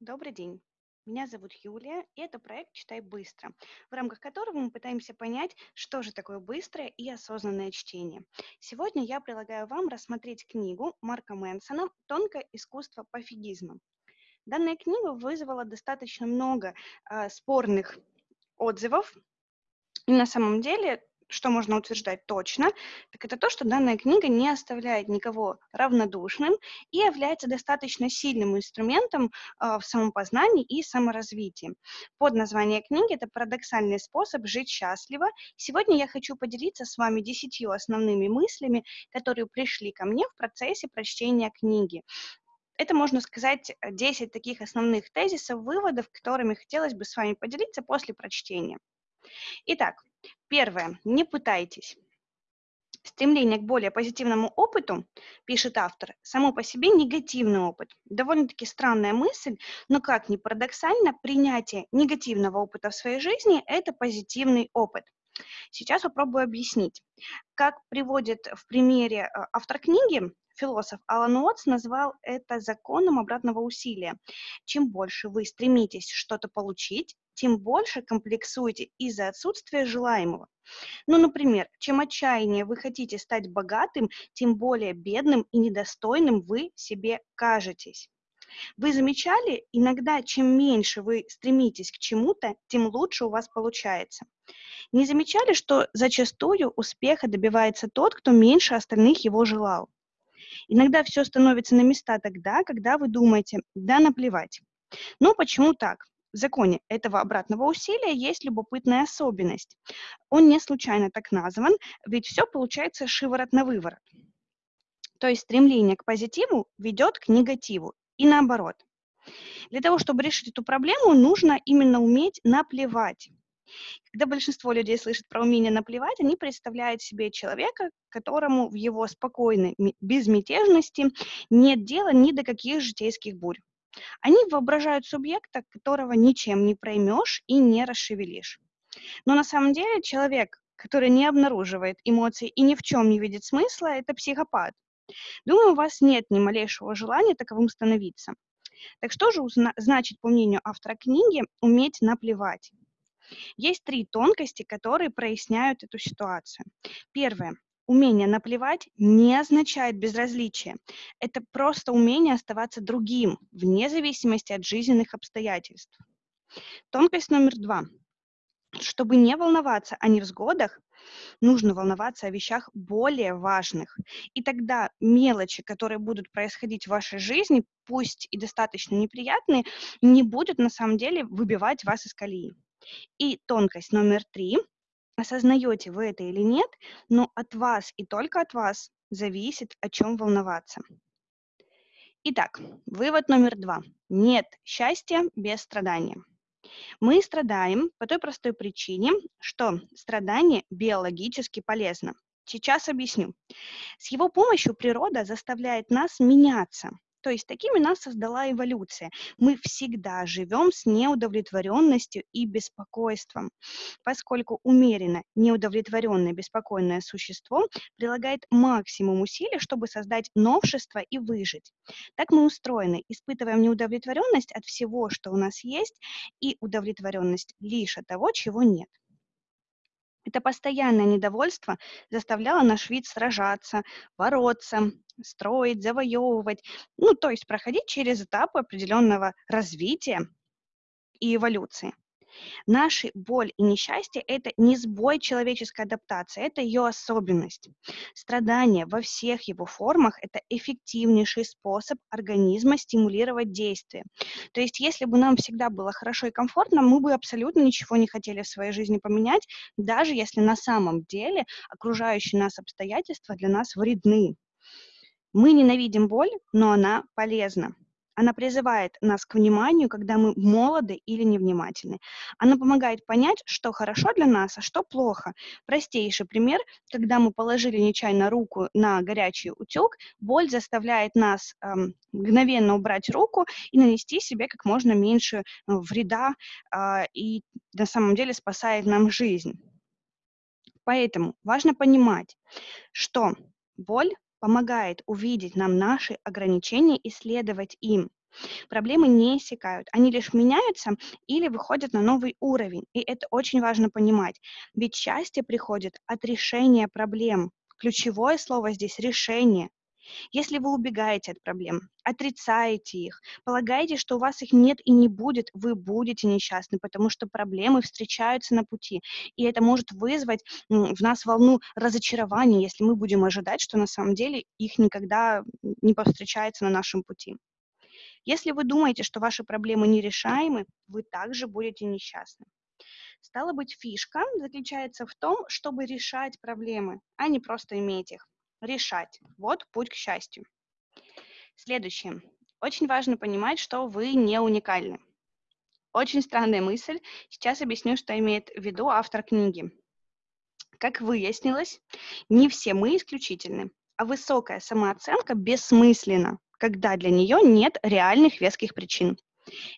Добрый день. Меня зовут Юлия, и это проект «Читай быстро», в рамках которого мы пытаемся понять, что же такое быстрое и осознанное чтение. Сегодня я предлагаю вам рассмотреть книгу Марка Мэнсона «Тонкое искусство пофигизма». Данная книга вызвала достаточно много э, спорных отзывов, и на самом деле что можно утверждать точно, так это то, что данная книга не оставляет никого равнодушным и является достаточно сильным инструментом э, в самопознании и саморазвитии. Под название книги это «Парадоксальный способ жить счастливо». Сегодня я хочу поделиться с вами десятью основными мыслями, которые пришли ко мне в процессе прочтения книги. Это, можно сказать, 10 таких основных тезисов, выводов, которыми хотелось бы с вами поделиться после прочтения. Итак, Первое. Не пытайтесь. Стремление к более позитивному опыту, пишет автор, само по себе негативный опыт. Довольно-таки странная мысль, но как ни парадоксально, принятие негативного опыта в своей жизни – это позитивный опыт. Сейчас попробую объяснить. Как приводит в примере э, автор книги, философ Алан Уотс назвал это законом обратного усилия. Чем больше вы стремитесь что-то получить, тем больше комплексуете из-за отсутствия желаемого. Ну, например, чем отчаяннее вы хотите стать богатым, тем более бедным и недостойным вы себе кажетесь. Вы замечали, иногда чем меньше вы стремитесь к чему-то, тем лучше у вас получается. Не замечали, что зачастую успеха добивается тот, кто меньше остальных его желал? Иногда все становится на места тогда, когда вы думаете, да наплевать. Но почему так? Законе этого обратного усилия есть любопытная особенность. Он не случайно так назван, ведь все получается шиворот на выворот. То есть стремление к позитиву ведет к негативу и наоборот. Для того, чтобы решить эту проблему, нужно именно уметь наплевать. Когда большинство людей слышат про умение наплевать, они представляют себе человека, которому в его спокойной безмятежности нет дела ни до каких житейских бурь. Они воображают субъекта, которого ничем не проймешь и не расшевелишь. Но на самом деле человек, который не обнаруживает эмоций и ни в чем не видит смысла, это психопат. Думаю, у вас нет ни малейшего желания таковым становиться. Так что же значит, по мнению автора книги, уметь наплевать? Есть три тонкости, которые проясняют эту ситуацию. Первое. Умение наплевать не означает безразличие. Это просто умение оставаться другим, вне зависимости от жизненных обстоятельств. Тонкость номер два. Чтобы не волноваться о невзгодах, нужно волноваться о вещах более важных. И тогда мелочи, которые будут происходить в вашей жизни, пусть и достаточно неприятные, не будут на самом деле выбивать вас из колеи. И тонкость номер три осознаете вы это или нет, но от вас и только от вас зависит, о чем волноваться. Итак, вывод номер два. Нет счастья без страдания. Мы страдаем по той простой причине, что страдание биологически полезно. Сейчас объясню. С его помощью природа заставляет нас меняться, то есть такими нас создала эволюция. Мы всегда живем с неудовлетворенностью и беспокойством, поскольку умеренно неудовлетворенное беспокойное существо прилагает максимум усилий, чтобы создать новшество и выжить. Так мы устроены, испытываем неудовлетворенность от всего, что у нас есть, и удовлетворенность лишь от того, чего нет. Это постоянное недовольство заставляло наш вид сражаться, бороться, строить, завоевывать, ну, то есть проходить через этапы определенного развития и эволюции. Наши боль и несчастье – это не сбой человеческой адаптации, это ее особенность. Страдание во всех его формах – это эффективнейший способ организма стимулировать действие. То есть если бы нам всегда было хорошо и комфортно, мы бы абсолютно ничего не хотели в своей жизни поменять, даже если на самом деле окружающие нас обстоятельства для нас вредны. Мы ненавидим боль, но она полезна. Она призывает нас к вниманию, когда мы молоды или невнимательны. Она помогает понять, что хорошо для нас, а что плохо. Простейший пример, когда мы положили нечаянно руку на горячий утюг, боль заставляет нас эм, мгновенно убрать руку и нанести себе как можно меньше э, вреда э, и на самом деле спасает нам жизнь. Поэтому важно понимать, что боль помогает увидеть нам наши ограничения и следовать им. Проблемы не иссякают, они лишь меняются или выходят на новый уровень. И это очень важно понимать, ведь счастье приходит от решения проблем. Ключевое слово здесь – решение. Если вы убегаете от проблем, отрицаете их, полагаете, что у вас их нет и не будет, вы будете несчастны, потому что проблемы встречаются на пути. И это может вызвать в нас волну разочарования, если мы будем ожидать, что на самом деле их никогда не повстречается на нашем пути. Если вы думаете, что ваши проблемы нерешаемы, вы также будете несчастны. Стало быть, фишка заключается в том, чтобы решать проблемы, а не просто иметь их. Решать. Вот путь к счастью. Следующее. Очень важно понимать, что вы не уникальны. Очень странная мысль. Сейчас объясню, что имеет в виду автор книги. Как выяснилось, не все мы исключительны, а высокая самооценка бессмысленна когда для нее нет реальных веских причин.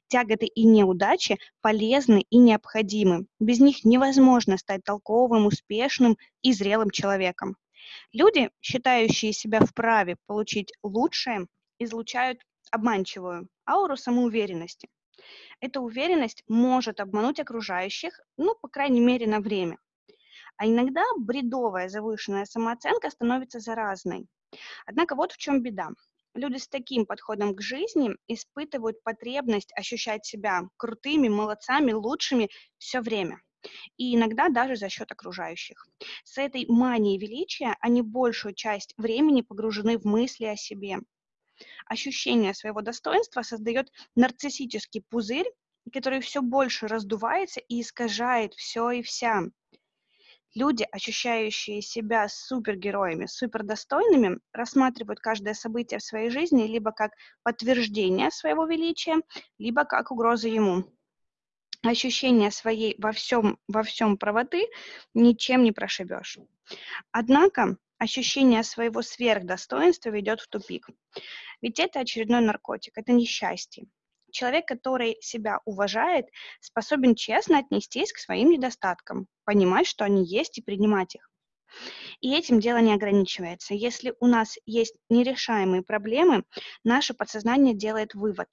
Тяготы и неудачи полезны и необходимы. Без них невозможно стать толковым, успешным и зрелым человеком. Люди, считающие себя вправе получить лучшее, излучают обманчивую ауру самоуверенности. Эта уверенность может обмануть окружающих, ну, по крайней мере, на время. А иногда бредовая завышенная самооценка становится заразной. Однако вот в чем беда. Люди с таким подходом к жизни испытывают потребность ощущать себя крутыми, молодцами, лучшими все время. И иногда даже за счет окружающих. С этой манией величия они большую часть времени погружены в мысли о себе. Ощущение своего достоинства создает нарциссический пузырь, который все больше раздувается и искажает все и вся. Люди, ощущающие себя супергероями, супердостойными, рассматривают каждое событие в своей жизни либо как подтверждение своего величия, либо как угрозу ему. Ощущение своей во всем, во всем правоты ничем не прошибешь. Однако ощущение своего сверхдостоинства ведет в тупик. Ведь это очередной наркотик, это несчастье. Человек, который себя уважает, способен честно отнестись к своим недостаткам, понимать, что они есть, и принимать их. И этим дело не ограничивается. Если у нас есть нерешаемые проблемы, наше подсознание делает вывод.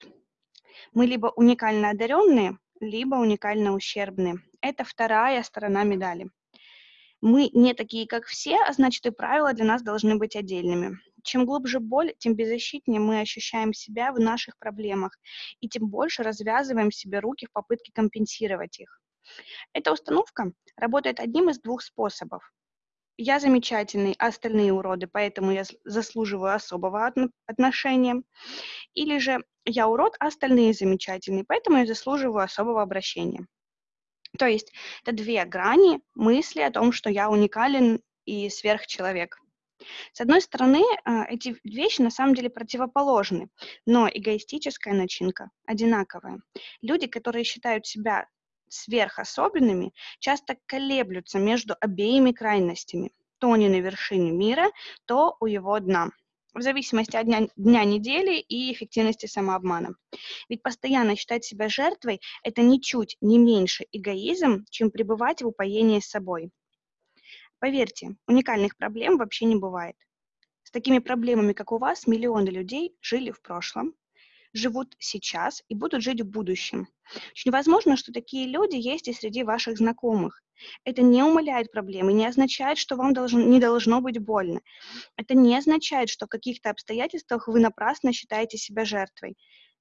Мы либо уникально одаренные, либо уникально ущербные. Это вторая сторона медали. Мы не такие, как все, а значит и правила для нас должны быть отдельными. Чем глубже боль, тем беззащитнее мы ощущаем себя в наших проблемах, и тем больше развязываем себе руки в попытке компенсировать их. Эта установка работает одним из двух способов. Я замечательный, а остальные уроды, поэтому я заслуживаю особого отношения. Или же я урод, а остальные замечательные, поэтому я заслуживаю особого обращения. То есть это две грани мысли о том, что я уникален и сверхчеловек. С одной стороны, а, эти вещи на самом деле противоположны, но эгоистическая начинка одинаковая. Люди, которые считают себя сверхособенными, часто колеблются между обеими крайностями. То они на вершине мира, то у его дна в зависимости от дня, дня недели и эффективности самообмана. Ведь постоянно считать себя жертвой – это ничуть не меньше эгоизм, чем пребывать в упоении с собой. Поверьте, уникальных проблем вообще не бывает. С такими проблемами, как у вас, миллионы людей жили в прошлом, живут сейчас и будут жить в будущем. Очень возможно, что такие люди есть и среди ваших знакомых. Это не умаляет проблемы, не означает, что вам должен, не должно быть больно. Это не означает, что в каких-то обстоятельствах вы напрасно считаете себя жертвой.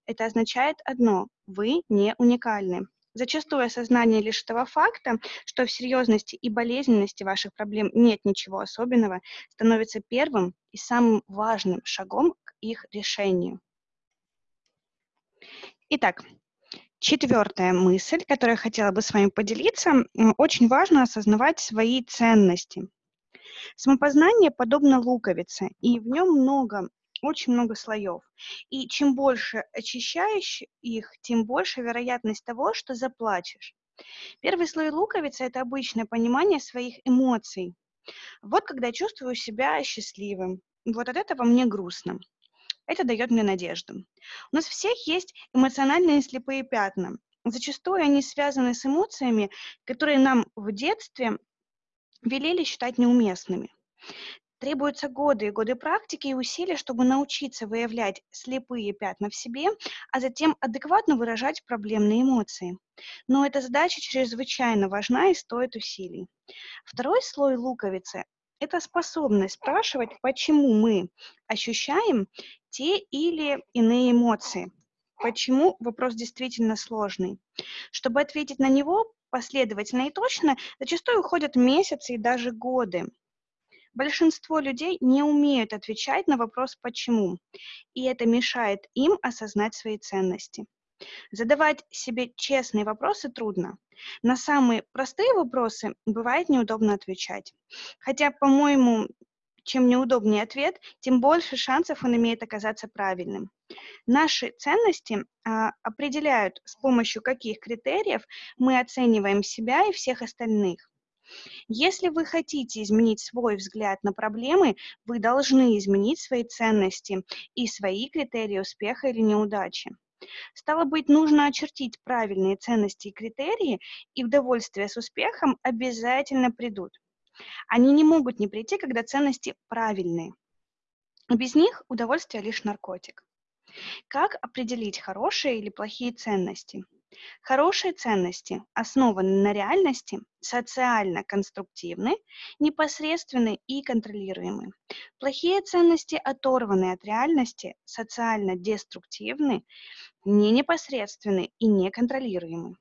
Это означает одно – вы не уникальны. Зачастую осознание лишь этого факта, что в серьезности и болезненности ваших проблем нет ничего особенного, становится первым и самым важным шагом к их решению. Итак, четвертая мысль, которую я хотела бы с вами поделиться. Очень важно осознавать свои ценности. Самопознание подобно луковице, и в нем много очень много слоев. И чем больше очищаешь их, тем больше вероятность того, что заплачешь. Первый слой луковицы – это обычное понимание своих эмоций. Вот когда чувствую себя счастливым, вот от этого мне грустно. Это дает мне надежду. У нас всех есть эмоциональные слепые пятна. Зачастую они связаны с эмоциями, которые нам в детстве велели считать неуместными. Требуются годы и годы практики и усилий, чтобы научиться выявлять слепые пятна в себе, а затем адекватно выражать проблемные эмоции. Но эта задача чрезвычайно важна и стоит усилий. Второй слой луковицы – это способность спрашивать, почему мы ощущаем те или иные эмоции. Почему вопрос действительно сложный. Чтобы ответить на него последовательно и точно, зачастую уходят месяцы и даже годы. Большинство людей не умеют отвечать на вопрос «почему?», и это мешает им осознать свои ценности. Задавать себе честные вопросы трудно. На самые простые вопросы бывает неудобно отвечать. Хотя, по-моему, чем неудобнее ответ, тем больше шансов он имеет оказаться правильным. Наши ценности а, определяют, с помощью каких критериев мы оцениваем себя и всех остальных. Если вы хотите изменить свой взгляд на проблемы, вы должны изменить свои ценности и свои критерии успеха или неудачи. Стало быть, нужно очертить правильные ценности и критерии, и удовольствие с успехом обязательно придут. Они не могут не прийти, когда ценности правильные. Без них удовольствие лишь наркотик. Как определить хорошие или плохие ценности? Хорошие ценности основаны на реальности, социально конструктивны, непосредственны и контролируемы. Плохие ценности оторваны от реальности, социально деструктивны, не непосредственны и неконтролируемы.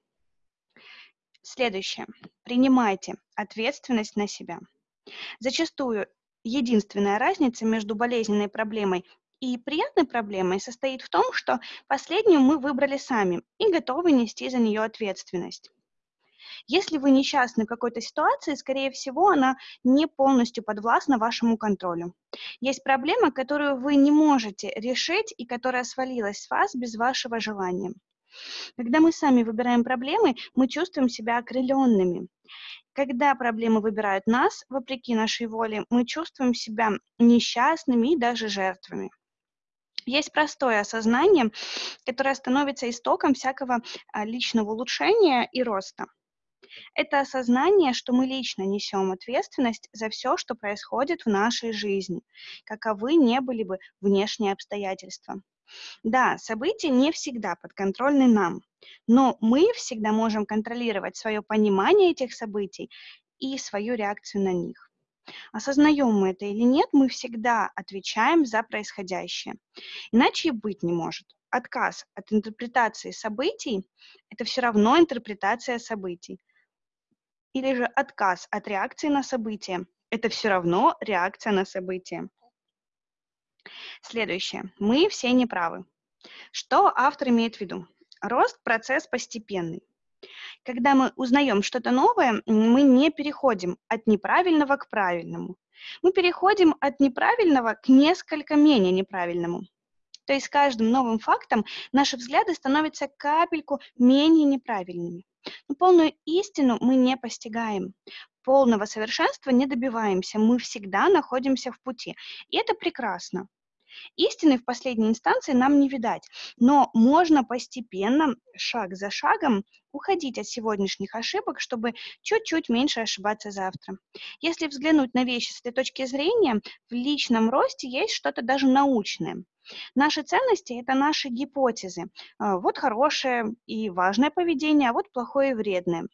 Следующее. Принимайте ответственность на себя. Зачастую единственная разница между болезненной проблемой и приятной проблемой состоит в том, что последнюю мы выбрали сами и готовы нести за нее ответственность. Если вы несчастны какой-то ситуации, скорее всего, она не полностью подвластна вашему контролю. Есть проблема, которую вы не можете решить и которая свалилась с вас без вашего желания. Когда мы сами выбираем проблемы, мы чувствуем себя окрыленными. Когда проблемы выбирают нас, вопреки нашей воле, мы чувствуем себя несчастными и даже жертвами. Есть простое осознание, которое становится истоком всякого а, личного улучшения и роста. Это осознание, что мы лично несем ответственность за все, что происходит в нашей жизни, каковы не были бы внешние обстоятельства. Да, события не всегда подконтрольны нам, но мы всегда можем контролировать свое понимание этих событий и свою реакцию на них. Осознаем мы это или нет, мы всегда отвечаем за происходящее. Иначе и быть не может. Отказ от интерпретации событий – это все равно интерпретация событий. Или же отказ от реакции на события – это все равно реакция на события. Следующее. Мы все неправы. Что автор имеет в виду? Рост – процесс постепенный. Когда мы узнаем что-то новое, мы не переходим от неправильного к правильному. Мы переходим от неправильного к несколько менее неправильному. То есть с каждым новым фактом наши взгляды становятся капельку менее неправильными. Но полную истину мы не постигаем. Полного совершенства не добиваемся. Мы всегда находимся в пути. И это прекрасно. Истины в последней инстанции нам не видать, но можно постепенно, шаг за шагом, уходить от сегодняшних ошибок, чтобы чуть-чуть меньше ошибаться завтра. Если взглянуть на вещи с этой точки зрения, в личном росте есть что-то даже научное. Наши ценности – это наши гипотезы. А, вот хорошее и важное поведение, а вот плохое и вредное.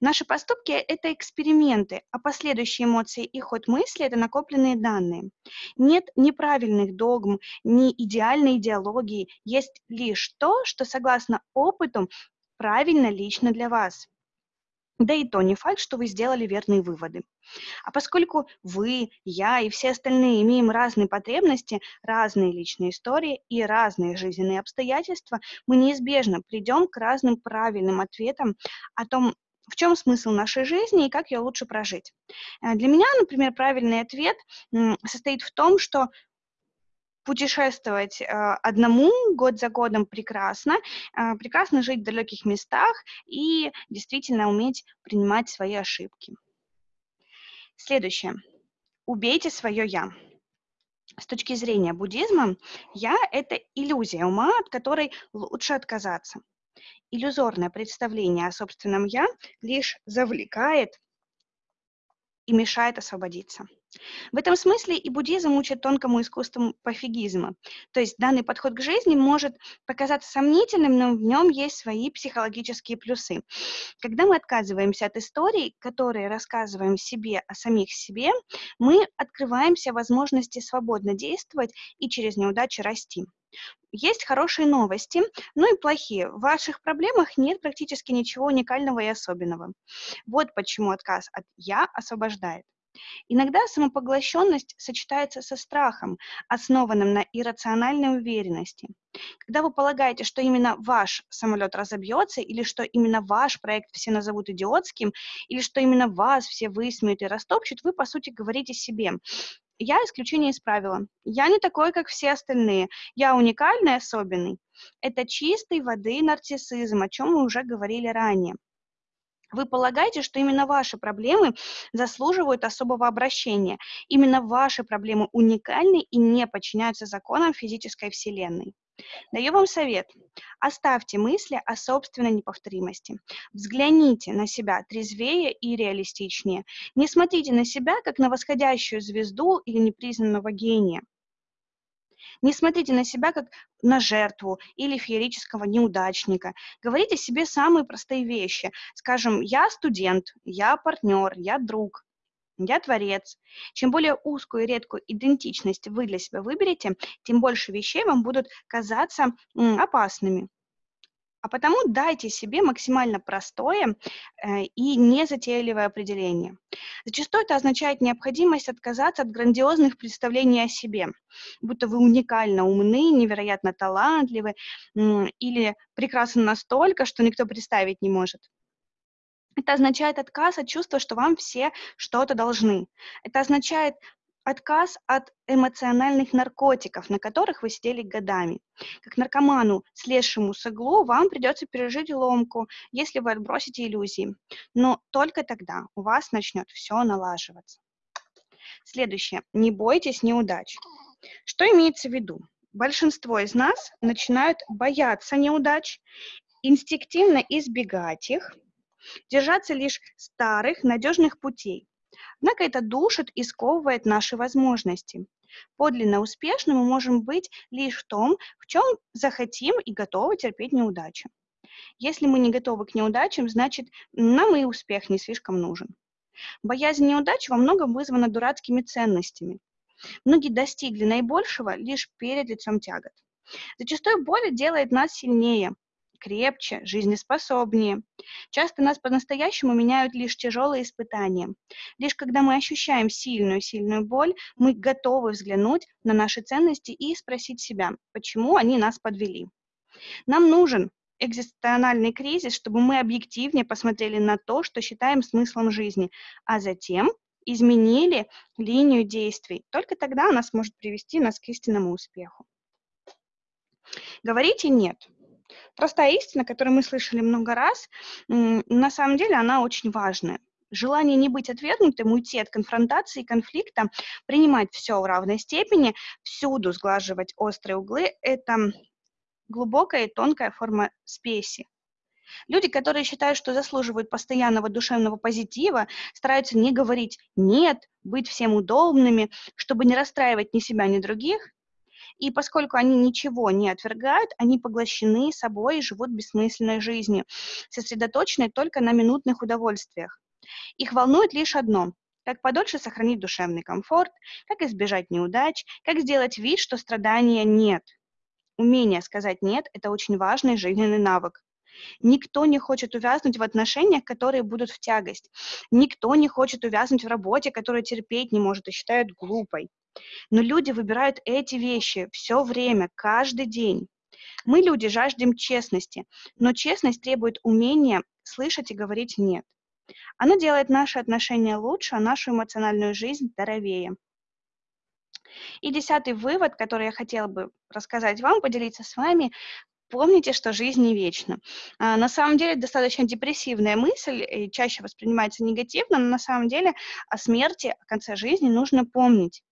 Наши поступки – это эксперименты, а последующие эмоции и ход мысли – это накопленные данные. Нет неправильных догм, ни идеальной идеологии, есть лишь то, что согласно опыту правильно лично для вас. Да и то не факт, что вы сделали верные выводы. А поскольку вы, я и все остальные имеем разные потребности, разные личные истории и разные жизненные обстоятельства, мы неизбежно придем к разным правильным ответам о том, в чем смысл нашей жизни и как ее лучше прожить. Э, для меня, например, правильный ответ состоит в том, что путешествовать э, одному год за годом прекрасно, э, прекрасно жить в далеких местах и действительно уметь принимать свои ошибки. Следующее. Убейте свое «я». С точки зрения буддизма, «я» — это иллюзия ума, от которой лучше отказаться иллюзорное представление о собственном «я» лишь завлекает и мешает освободиться. В этом смысле и буддизм учит тонкому искусству пофигизма. То есть данный подход к жизни может показаться сомнительным, но в нем есть свои психологические плюсы. Когда мы отказываемся от историй, которые рассказываем себе о самих себе, мы открываемся возможности свободно действовать и через неудачи расти. Есть хорошие новости, ну и плохие. В ваших проблемах нет практически ничего уникального и особенного. Вот почему отказ от «я» освобождает. Иногда самопоглощенность сочетается со страхом, основанным на иррациональной уверенности. Когда вы полагаете, что именно ваш самолет разобьется, или что именно ваш проект все назовут идиотским, или что именно вас все высмеют и растопчут, вы, по сути, говорите себе, я исключение из правила. Я не такой, как все остальные. Я уникальный, особенный. Это чистой воды нарциссизм, о чем мы уже говорили ранее. Вы полагаете, что именно ваши проблемы заслуживают особого обращения. Именно ваши проблемы уникальны и не подчиняются законам физической вселенной. Даю вам совет. Оставьте мысли о собственной неповторимости. Взгляните на себя трезвее и реалистичнее. Не смотрите на себя, как на восходящую звезду или непризнанного гения. Не смотрите на себя как на жертву или феерического неудачника. Говорите себе самые простые вещи. Скажем, я студент, я партнер, я друг, я творец. Чем более узкую и редкую идентичность вы для себя выберете, тем больше вещей вам будут казаться опасными. А потому дайте себе максимально простое э, и незатейливое определение. Зачастую это означает необходимость отказаться от грандиозных представлений о себе, будто вы уникально умны, невероятно талантливы или прекрасны настолько, что никто представить не может. Это означает отказ от чувства, что вам все что-то должны. Это означает отказ от эмоциональных наркотиков, на которых вы сидели годами. Как наркоману, слезшему с иглу, вам придется пережить ломку, если вы отбросите иллюзии. Но только тогда у вас начнет все налаживаться. Следующее. Не бойтесь неудач. Что имеется в виду? Большинство из нас начинают бояться неудач, инстинктивно избегать их, держаться лишь старых, надежных путей. Однако это душит и сковывает наши возможности. Подлинно успешным мы можем быть лишь в том, в чем захотим и готовы терпеть неудачи. Если мы не готовы к неудачам, значит, нам и успех не слишком нужен. Боязнь неудач во многом вызвана дурацкими ценностями. Многие достигли наибольшего лишь перед лицом тягот. Зачастую боль делает нас сильнее, крепче, жизнеспособнее. Часто нас по-настоящему меняют лишь тяжелые испытания. Лишь когда мы ощущаем сильную-сильную боль, мы готовы взглянуть на наши ценности и спросить себя, почему они нас подвели. Нам нужен экзистенциальный кризис, чтобы мы объективнее посмотрели на то, что считаем смыслом жизни, а затем изменили линию действий. Только тогда она сможет привести нас к истинному успеху. Говорите «нет». Простая истина, которую мы слышали много раз, на самом деле она очень важная. Желание не быть отвергнутым, уйти от конфронтации, конфликта, принимать все в равной степени, всюду сглаживать острые углы – это глубокая и тонкая форма спеси. Люди, которые считают, что заслуживают постоянного душевного позитива, стараются не говорить «нет», быть всем удобными, чтобы не расстраивать ни себя, ни других, и поскольку они ничего не отвергают, они поглощены собой и живут бессмысленной жизнью, сосредоточенной только на минутных удовольствиях. Их волнует лишь одно как подольше сохранить душевный комфорт, как избежать неудач, как сделать вид, что страдания нет. Умение сказать «нет» – это очень важный жизненный навык. Никто не хочет увязнуть в отношениях, которые будут в тягость. Никто не хочет увязнуть в работе, которую терпеть не может и считает глупой. Но люди выбирают эти вещи все время, каждый день. Мы, люди, жаждем честности, но честность требует умения слышать и говорить «нет». Она делает наши отношения лучше, а нашу эмоциональную жизнь здоровее. И десятый вывод, который я хотела бы рассказать вам, поделиться с вами, помните, что жизнь не вечна. А, на самом деле достаточно депрессивная мысль, и чаще воспринимается негативно, но на самом деле о смерти, о конце жизни нужно помнить.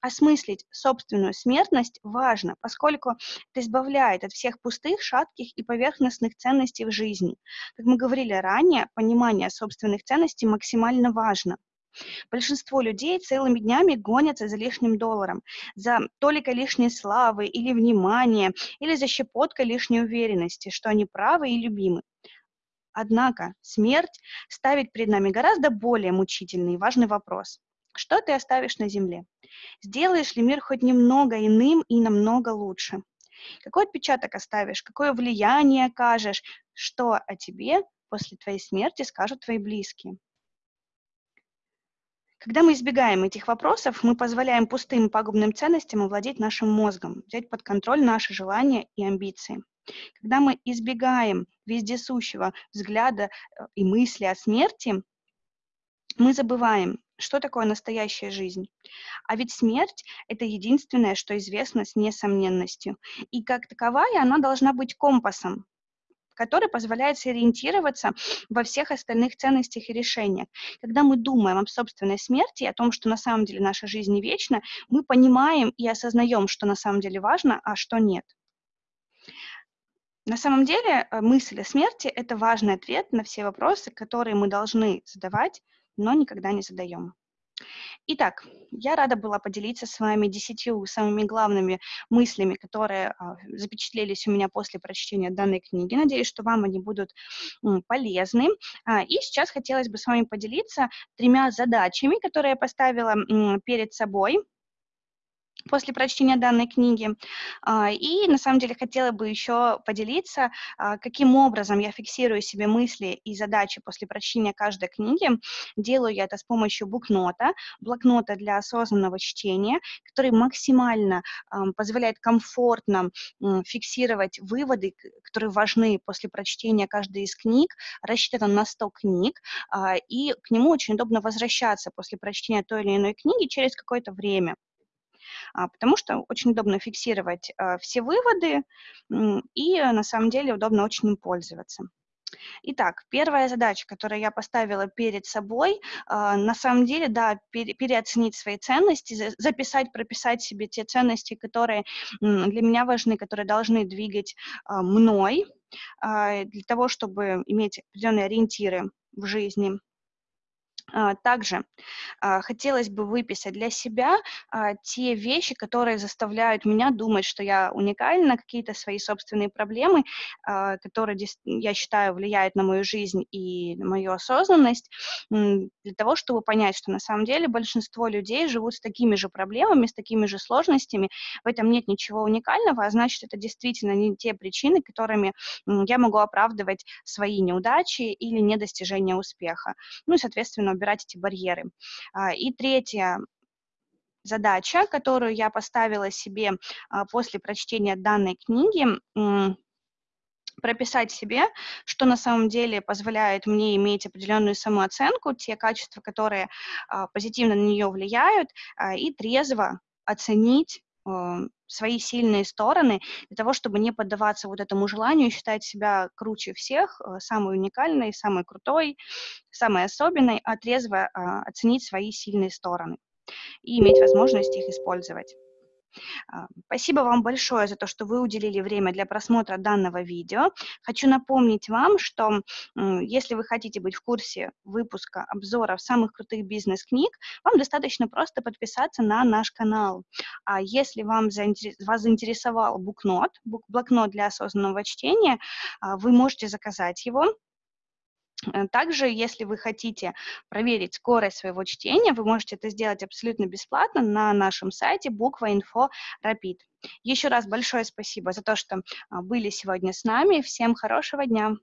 Осмыслить собственную смертность важно, поскольку это избавляет от всех пустых, шатких и поверхностных ценностей в жизни. Как мы говорили ранее, понимание собственных ценностей максимально важно. Большинство людей целыми днями гонятся за лишним долларом, за толикой лишней славы или внимания, или за щепоткой лишней уверенности, что они правы и любимы. Однако смерть ставит перед нами гораздо более мучительный и важный вопрос. Что ты оставишь на земле? Сделаешь ли мир хоть немного иным и намного лучше? Какой отпечаток оставишь? Какое влияние окажешь? Что о тебе после твоей смерти скажут твои близкие? Когда мы избегаем этих вопросов, мы позволяем пустым пагубным ценностям овладеть нашим мозгом, взять под контроль наши желания и амбиции. Когда мы избегаем вездесущего взгляда э, и мысли о смерти, мы забываем, что такое настоящая жизнь. А ведь смерть – это единственное, что известно с несомненностью. И как таковая она должна быть компасом, который позволяет сориентироваться во всех остальных ценностях и решениях. Когда мы думаем об собственной смерти, о том, что на самом деле наша жизнь не вечна, мы понимаем и осознаем, что на самом деле важно, а что нет. На самом деле э, мысль о смерти – это важный ответ на все вопросы, которые мы должны задавать, но никогда не задаем. Итак, я рада была поделиться с вами десятью самыми главными мыслями, которые а, запечатлелись у меня после прочтения данной книги. Надеюсь, что вам они будут полезны. А, и сейчас хотелось бы с вами поделиться тремя задачами, которые я поставила перед собой после прочтения данной книги. А, и на самом деле хотела бы еще поделиться, а, каким образом я фиксирую себе мысли и задачи после прочтения каждой книги. Делаю я это с помощью букнота, блокнота для осознанного чтения, который максимально позволяет комфортно фиксировать выводы, которые важны после прочтения каждой из книг. Рассчитан на 100 книг, а, и к нему очень удобно возвращаться после прочтения той или иной книги через какое-то время. А, потому что очень удобно фиксировать а, все выводы, и на самом деле удобно очень им пользоваться. Итак, первая задача, которую я поставила перед собой, а, на самом деле, да, переоценить свои ценности, записать, прописать себе те ценности, которые для меня важны, которые должны двигать мной, для того, чтобы иметь определенные ориентиры в жизни. А, также а, хотелось бы выписать для себя а, те вещи, которые заставляют меня думать, что я уникальна, какие-то свои собственные проблемы, которые, я считаю, влияют на мою жизнь и на мою осознанность, для того, чтобы понять, что на самом деле большинство людей живут с такими же проблемами, с такими же сложностями, в этом нет ничего уникального, а значит, это действительно не те причины, которыми я могу оправдывать свои неудачи или недостижение успеха. Ну и, соответственно, убирать эти барьеры. А, и третья задача, которую я поставила себе а, после прочтения данной книги, прописать себе, что на самом деле позволяет мне иметь определенную самооценку, те качества, которые а, позитивно на нее влияют, и трезво оценить свои сильные стороны для того, чтобы не поддаваться вот этому желанию считать себя круче всех, э, самой уникальной, самой крутой, самой особенной, а трезво а, оценить свои сильные стороны и иметь возможность их использовать. Спасибо вам большое за то, что вы уделили время для просмотра данного видео. Хочу напомнить вам, что если вы хотите быть в курсе выпуска обзоров самых крутых бизнес-книг, вам достаточно просто подписаться на наш канал. А если вам вас заинтересовал букнот, блокнот для осознанного чтения, а, вы можете заказать его также, если вы хотите проверить скорость своего чтения, вы можете это сделать абсолютно бесплатно на нашем сайте буква.инфо Rapid. Еще раз большое спасибо за то, что а, были сегодня с нами. Всем хорошего дня!